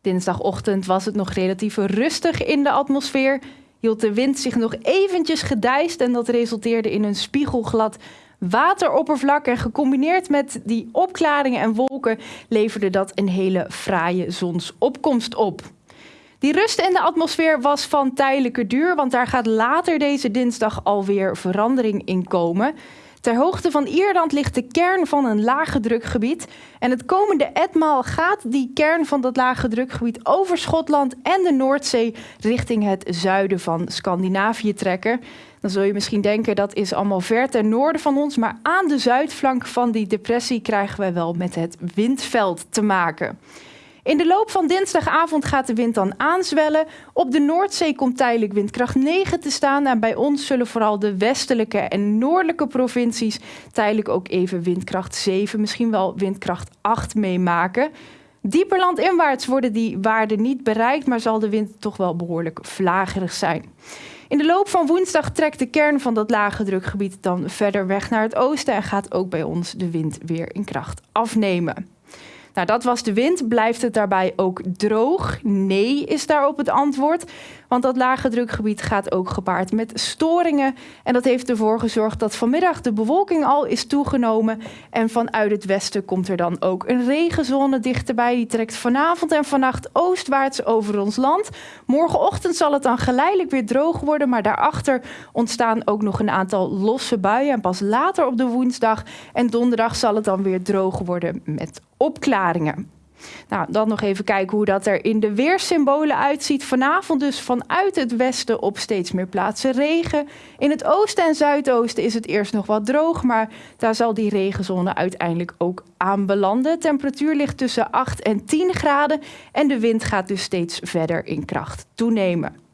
Dinsdagochtend was het nog relatief rustig in de atmosfeer. Hield de wind zich nog eventjes gedijst en dat resulteerde in een spiegelglad wateroppervlak. En gecombineerd met die opklaringen en wolken leverde dat een hele fraaie zonsopkomst op. Die rust in de atmosfeer was van tijdelijke duur, want daar gaat later deze dinsdag alweer verandering in komen. Ter hoogte van Ierland ligt de kern van een lage drukgebied. En het komende etmaal gaat die kern van dat lage drukgebied over Schotland en de Noordzee richting het zuiden van Scandinavië trekken. Dan zul je misschien denken dat is allemaal ver ten noorden van ons, maar aan de zuidflank van die depressie krijgen wij wel met het windveld te maken. In de loop van dinsdagavond gaat de wind dan aanzwellen. Op de Noordzee komt tijdelijk windkracht 9 te staan. En bij ons zullen vooral de westelijke en noordelijke provincies tijdelijk ook even windkracht 7, misschien wel windkracht 8 meemaken. Dieper landinwaarts worden die waarden niet bereikt, maar zal de wind toch wel behoorlijk vlagerig zijn. In de loop van woensdag trekt de kern van dat lage drukgebied dan verder weg naar het oosten en gaat ook bij ons de wind weer in kracht afnemen. Nou, dat was de wind. Blijft het daarbij ook droog? Nee, is daarop het antwoord. Want dat lage drukgebied gaat ook gepaard met storingen. En dat heeft ervoor gezorgd dat vanmiddag de bewolking al is toegenomen. En vanuit het westen komt er dan ook een regenzone dichterbij. Die trekt vanavond en vannacht oostwaarts over ons land. Morgenochtend zal het dan geleidelijk weer droog worden. Maar daarachter ontstaan ook nog een aantal losse buien. En pas later op de woensdag en donderdag zal het dan weer droog worden met opklaringen. Nou, dan nog even kijken hoe dat er in de weersymbolen uitziet. Vanavond dus vanuit het westen op steeds meer plaatsen regen. In het oosten en zuidoosten is het eerst nog wat droog, maar daar zal die regenzone uiteindelijk ook aan belanden. De temperatuur ligt tussen 8 en 10 graden en de wind gaat dus steeds verder in kracht toenemen.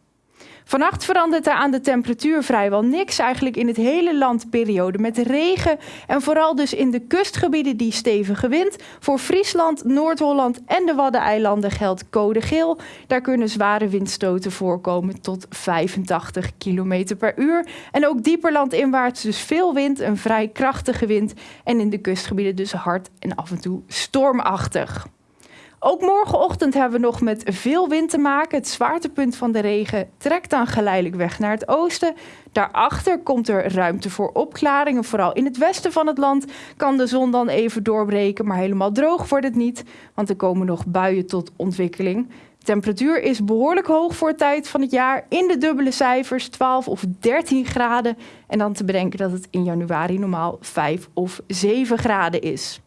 Vannacht verandert er aan de temperatuur vrijwel niks. Eigenlijk in het hele land periode met regen. En vooral dus in de kustgebieden die stevige wind. Voor Friesland, Noord-Holland en de Waddeneilanden geldt code geel. Daar kunnen zware windstoten voorkomen tot 85 km per uur. En ook dieper landinwaarts dus veel wind, een vrij krachtige wind. En in de kustgebieden dus hard en af en toe stormachtig. Ook morgenochtend hebben we nog met veel wind te maken. Het zwaartepunt van de regen trekt dan geleidelijk weg naar het oosten. Daarachter komt er ruimte voor opklaringen. Vooral in het westen van het land kan de zon dan even doorbreken, maar helemaal droog wordt het niet, want er komen nog buien tot ontwikkeling. De temperatuur is behoorlijk hoog voor het tijd van het jaar. In de dubbele cijfers, 12 of 13 graden. En dan te bedenken dat het in januari normaal 5 of 7 graden is.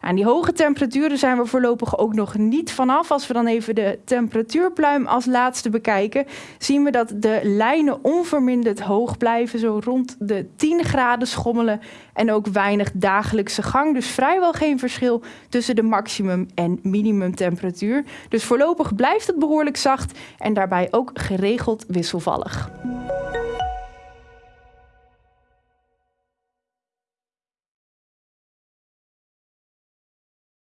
Nou, die hoge temperaturen zijn we voorlopig ook nog niet vanaf. Als we dan even de temperatuurpluim als laatste bekijken, zien we dat de lijnen onverminderd hoog blijven, zo rond de 10 graden schommelen en ook weinig dagelijkse gang. Dus vrijwel geen verschil tussen de maximum- en minimumtemperatuur. Dus voorlopig blijft het behoorlijk zacht en daarbij ook geregeld wisselvallig.